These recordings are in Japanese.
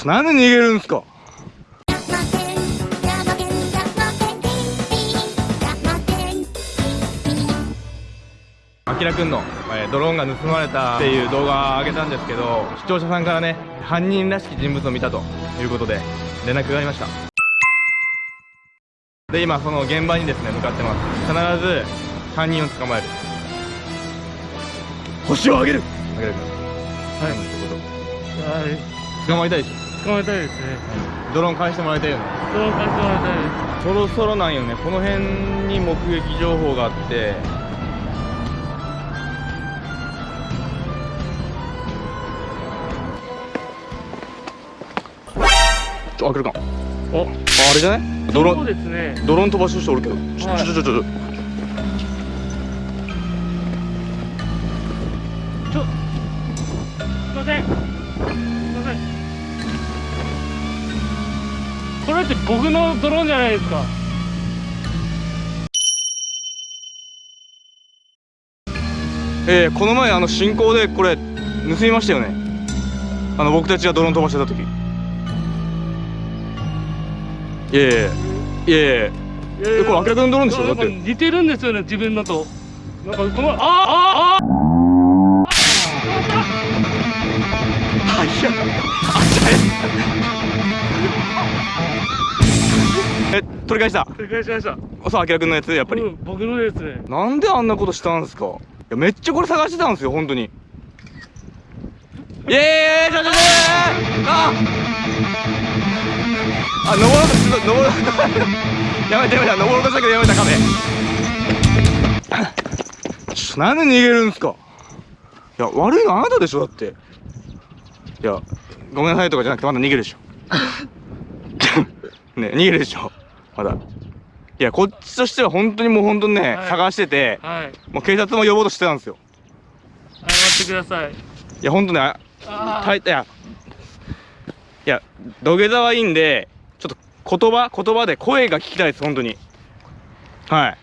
ちょなんで逃げるんすか？あきらくんの、えードローンが盗まれたっていう動画を上げたんですけど視聴者さんからね犯人らしき人物を見たということで連絡がありました。で今その現場にですね向かってます。必ず犯人を捕まえる。星をあげる。あげるはい。はい。捕まえたいでしょ捕まえたいですね。ドローン返してもらいたいよね。ドローン返してもらいたいです。そろそろなんよね。この辺に目撃情報があって。ちょ開けるか。お。ああれじゃない？ドロそうーンですね。ドローン飛ばす人おるけどちょはい。ちょちょちょちょ。ちょすいませんこれって僕のドローンじゃないですか。えー、この前あの進行でこれ盗みましたよね。あの僕たちがドローン飛ばしてた時。いやいやいや。いやこれ明らかにドローンでしょ？だって。似てるんですよね自分のと。なんかこのああああいやえ取り返した？正解しました。そうあきらくんのやつやっぱり、うん、僕のですね。なんであんなことしたんですか？いやめっちゃこれ探してたんですよ本当に。イエーイちょちょちょああ登ろうとしてた登ろうやめてやめて登ろうとしたけどやめた壁ちょなんで逃げるんすかいや悪いのあなたでしょだっていやごめんなさいとかじゃなくてまだ逃げるでしょね逃げるでしょまだ。いやこっちとしては本当にもう本当にね、はい。探しててはい。もう警察も呼ぼうとしてたんですよ。謝ってください。いや本当ねたいいやいや土下座はいいんでちょっと言葉言葉で声が聞きたいです本当に。はい。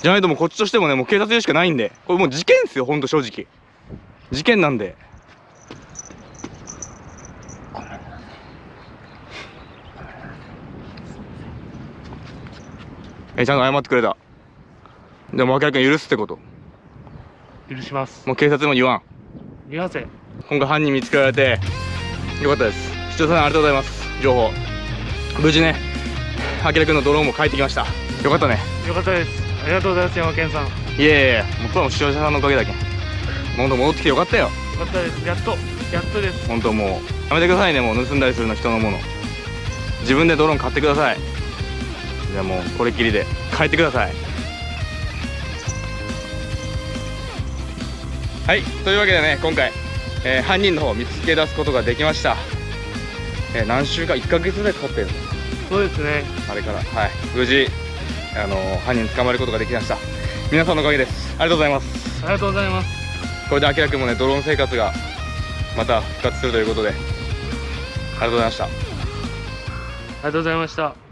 じゃないともうこっちとしてもねもう警察でしかないんで。これもう事件ですよ本当正直。事件なんでえちゃんと謝ってくれた。でも明らかに許すってこと。許します。もう警察も言わん。見ませ。ん今回犯人見つけられてよかったです。視聴者さんありがとうございます。情報。無事ねあきらくんのドローンも帰ってきました。よかったね。よかったです。ありがとうございます山健さん。よいえいえもうこれはもう視聴者さんのおかげだけん。もうほんと戻ってきてよかったよかったです。やっとやっとです。本当もうやめてくださいね。もう盗んだりするの人のもの。自分でドローン買ってくださいじゃあもうこれっきりで帰ってください。はいというわけでね今回、えー犯人の方を見つけ出すことができました、えー何週間1ヶ月ぐらいかかってるの？そうですね。あれから。はい。無事あのー犯人捕まえることができました。皆さんのおかげです。ありがとうございます。ありがとうございます。これであきらくんもねドローン生活がまた復活するということで。ありがとうございました。ありがとうございました